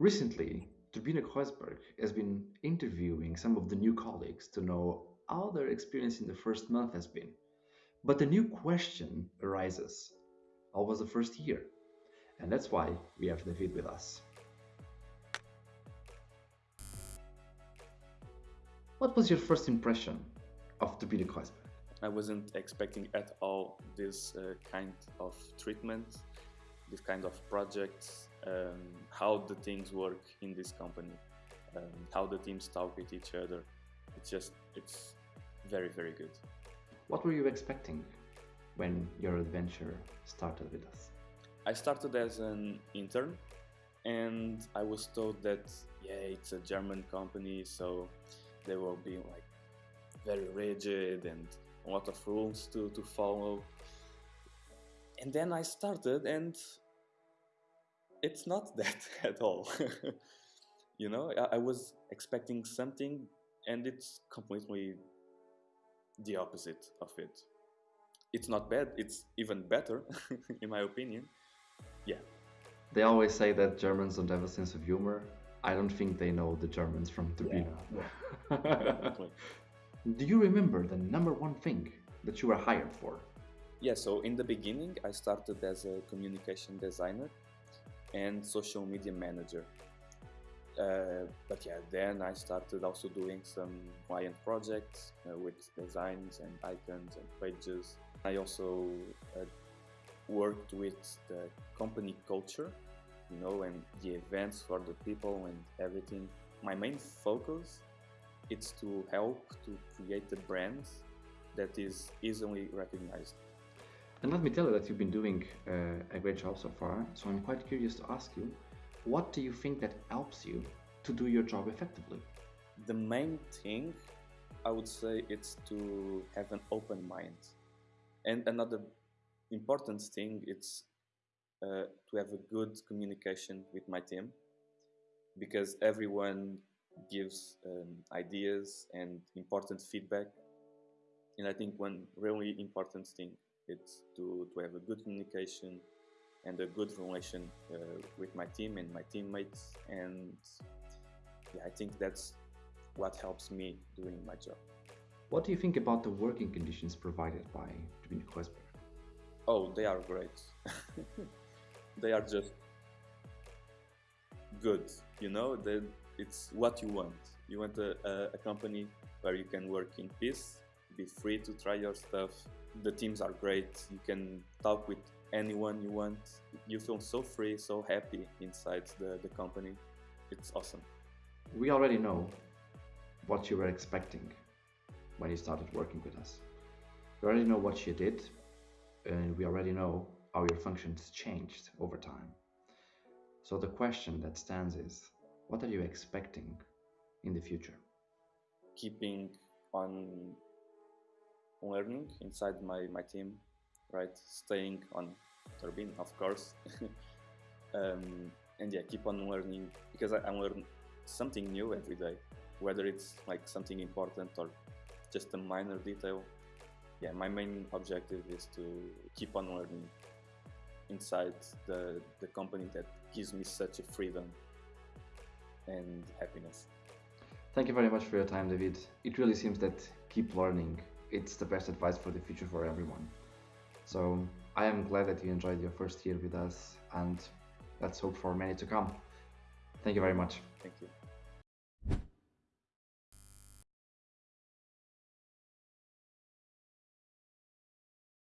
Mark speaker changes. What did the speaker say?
Speaker 1: Recently, Turbine Kreuzberg has been interviewing some of the new colleagues to know how their experience in the first month has been. But a new question arises How was the first year? And that's why we have David with us. What was your first impression of Turbine Kreuzberg?
Speaker 2: I wasn't expecting at all this uh, kind of treatment, this kind of projects, um, how the things work in this company, um, how the teams talk with each other. It's just, it's very, very good.
Speaker 1: What were you expecting when your adventure started with us?
Speaker 2: I started as an intern and I was told that, yeah, it's a German company, so they will be like very rigid and a lot of rules to, to follow. And then I started and it's not that at all. you know, I, I, was expecting something and it's completely the opposite of it. It's not bad, it's even better, in my opinion. Yeah.
Speaker 1: They always say that Germans don't have a sense of humor. I don't think they know the Germans from Turbine. Yeah, yeah. Do you remember the number one thing that you were hired for?
Speaker 2: Yeah, so in the beginning, I started as a communication designer and social media manager. Uh, but yeah, then I started also doing some client projects uh, with designs and icons and pages. I also uh, worked with the company culture, you know, and the events for the people and everything. My main focus is to help to create a brand that is easily recognized.
Speaker 1: And let me tell you that you've been doing uh, a great job so far. So I'm quite curious to ask you, what do you think that helps you to do your job effectively?
Speaker 2: The main thing I would say it's to have an open mind. And another important thing it's uh, to have a good communication with my team because everyone gives um, ideas and important feedback. And I think one really important thing it's to, to have a good communication and a good relation uh, with my team and my teammates. And yeah, I think that's what helps me doing my job.
Speaker 1: What do you think about the working conditions provided by Turbine Kreuzberg?
Speaker 2: Oh, they are great. they are just good, you know, they, it's what you want. You want a, a, a company where you can work in peace, be free to try your stuff, the teams are great. You can talk with anyone you want. You feel so free, so happy inside the, the company. It's awesome.
Speaker 1: We already know what you were expecting when you started working with us. We already know what you did, and we already know how your functions changed over time. So the question that stands is what are you expecting in the future?
Speaker 2: Keeping on learning inside my, my team, right? Staying on Turbine, of course. um, and yeah, keep on learning because I, I learn something new every day, whether it's like something important or just a minor detail. Yeah, my main objective is to keep on learning inside the, the company that gives me such a freedom and happiness.
Speaker 1: Thank you very much for your time, David. It really seems that keep learning it's the best advice for the future for everyone. So I am glad that you enjoyed your first year with us and let's hope for many to come. Thank you very much.